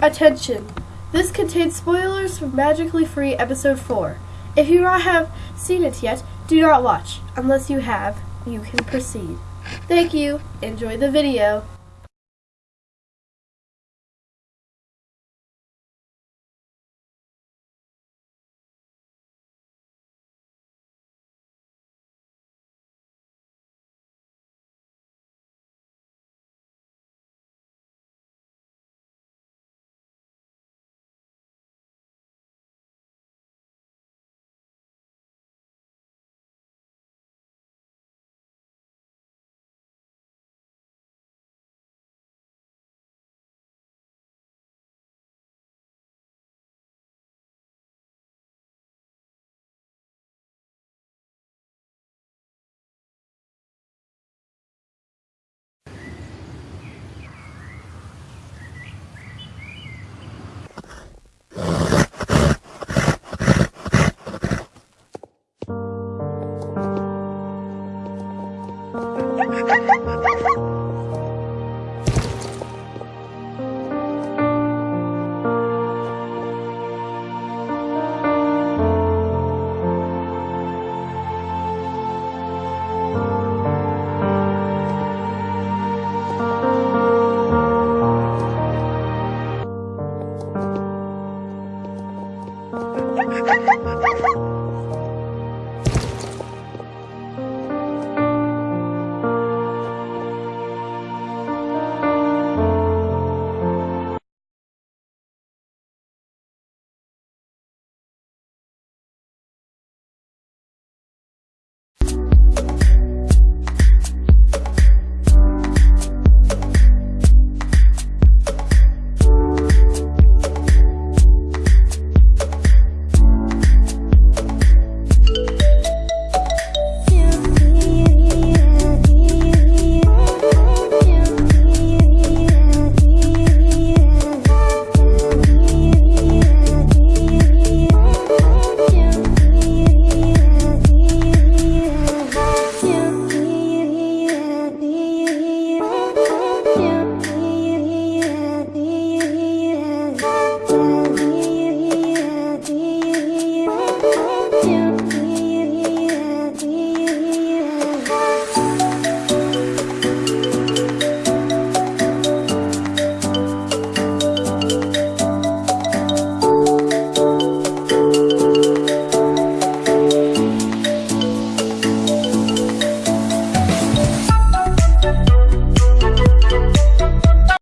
Attention! This contains spoilers for Magically Free Episode 4. If you not have seen it yet, do not watch. Unless you have, you can proceed. Thank you. Enjoy the video. 哈哈哈哈哈哈。